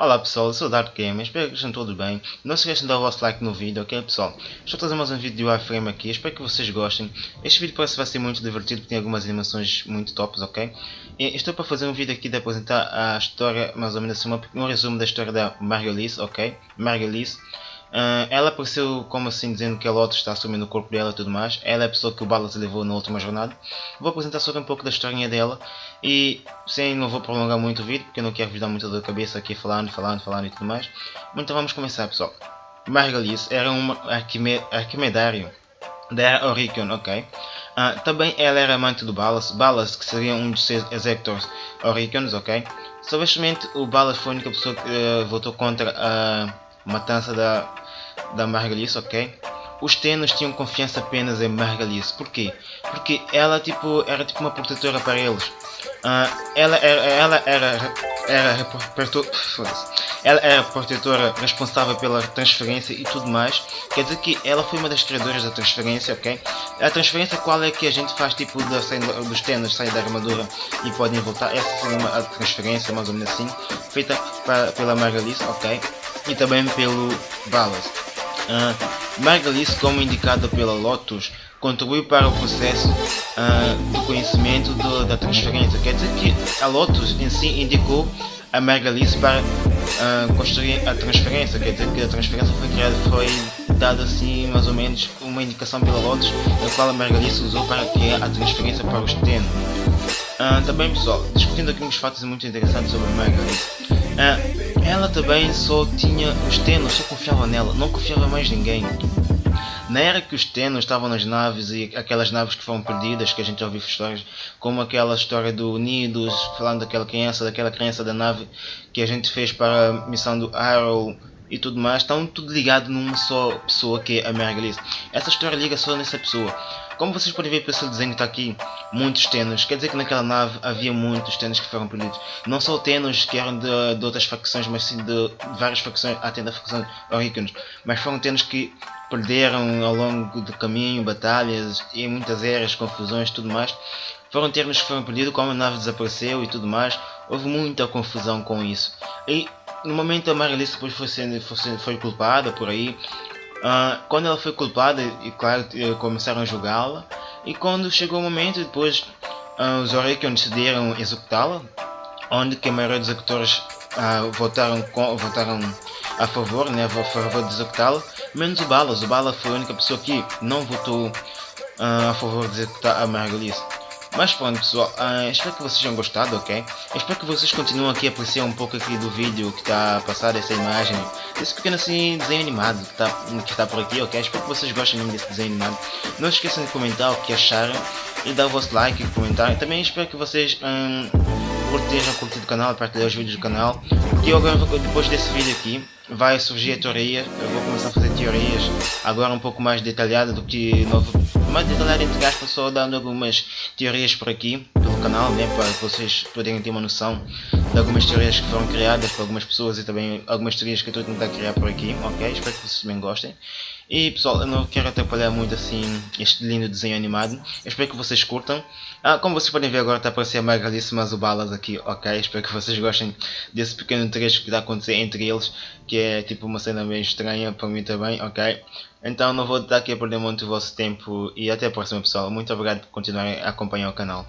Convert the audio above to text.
Olá pessoal, eu sou o Dark Gamer, espero que estejam todos bem. Não se esqueçam de dar o vosso like no vídeo, ok pessoal? Estou a trazer mais um vídeo de Warframe aqui, espero que vocês gostem. Este vídeo parece que vai ser muito divertido, porque tem algumas animações muito tops, ok? E estou para fazer um vídeo aqui de apresentar a história, mais ou menos assim, um resumo da história da Margulies, ok? Margulies. Uh, ela apareceu como assim dizendo que a Lotus está assumindo o corpo dela e tudo mais. Ela é a pessoa que o Ballas levou na última jornada. Vou apresentar sobre um pouco da historinha dela e sim, não vou prolongar muito o vídeo porque eu não quero vos dar muito da cabeça aqui falando, falando, falando e tudo mais. Então vamos começar pessoal. Margalis era um arquimedário da Oricon, ok? Uh, também ela era amante do Ballas, Ballas que seria um dos seus executors Oricons, ok? Somente o Ballas foi a única pessoa que uh, votou contra a matança da da Margalice, ok? Os Tenos tinham confiança apenas em Margalice. Porquê? Porque ela tipo, era tipo uma protetora para eles. Uh, ela era, ela era, era, ela era protetora responsável pela transferência e tudo mais. Quer dizer que ela foi uma das criadoras da transferência, ok? A transferência qual é que a gente faz tipo da, dos tenos saem da armadura e podem voltar. Essa seria uma a transferência mais ou menos assim, feita para, pela Margalice, ok? E também pelo Ballas. Uh, Margalis, como indicado pela Lotus, contribuiu para o processo uh, do conhecimento do, da transferência. Quer dizer que a Lotus em si indicou a Margalis para uh, construir a transferência. Quer dizer que a transferência foi criada, foi dada assim mais ou menos uma indicação pela Lotus, a qual a Margalis usou para criar a transferência para os Teno. Uh, também pessoal, discutindo aqui uns fatos muito interessantes sobre a Margalis. Uh, ela também só tinha os tenos, só confiava nela, não confiava mais ninguém. Na era que os tenos estavam nas naves e aquelas naves que foram perdidas, que a gente já ouviu histórias, como aquela história do Unidos, falando daquela criança, daquela criança da nave que a gente fez para a missão do Arrow e tudo mais, estão tudo ligado numa só pessoa que é a Marguerite. Essa história liga só nessa pessoa. Como vocês podem ver pelo desenho está aqui, muitos tenos. Quer dizer que naquela nave havia muitos tenos que foram perdidos. Não só tenos que eram de, de outras facções, mas sim de várias facções, até da facção Oríconos. Mas foram tenos que perderam ao longo do caminho, batalhas e muitas eras, confusões e tudo mais. Foram termos que foram perdidos, como a nave desapareceu e tudo mais. Houve muita confusão com isso. E no momento a Marilice depois foi, sendo, foi, foi culpada por aí. Uh, quando ela foi culpada, e claro, eh, começaram a julgá-la. E quando chegou o momento, depois uh, os Orekion decidiram executá-la, onde que a maioria dos executores uh, votaram, com, votaram a favor, né, a favor de executá-la, menos o Balas. O Balas foi a única pessoa que não votou a favor de executar a Margulies. Mas pronto pessoal, uh, espero que vocês tenham gostado, ok? Espero que vocês continuem aqui a apreciar um pouco aqui do vídeo que está a passar essa imagem Esse pequeno assim desenho animado que está, que está por aqui, ok? Espero que vocês gostem mesmo desse desenho animado Não esqueçam de comentar o que acharam E dar o vosso like e comentar Também espero que vocês um, curtejam, curtir o canal, partilhar os vídeos do canal eu agora, depois desse vídeo aqui vai surgir a teoria, eu vou começar a fazer teorias agora um pouco mais detalhada do que novo, detalhada entre aspas, só dando algumas teorias por aqui pelo canal, né, para vocês poderem ter uma noção de algumas teorias que foram criadas por algumas pessoas e também algumas teorias que eu estou a tentar criar por aqui, ok? Espero que vocês também gostem. E pessoal, eu não quero atrapalhar muito assim este lindo desenho animado. Eu espero que vocês curtam. Ah, como vocês podem ver agora está a aparecer mais o balas aqui, ok? Espero que vocês gostem desse pequeno trecho que está a acontecer entre eles. Que é tipo uma cena bem estranha para mim também, ok? Então não vou estar aqui a perder muito o vosso tempo e até a próxima pessoal. Muito obrigado por continuarem a acompanhar o canal.